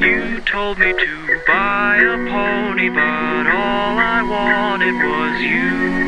You told me to buy a pony, but all I wanted was you.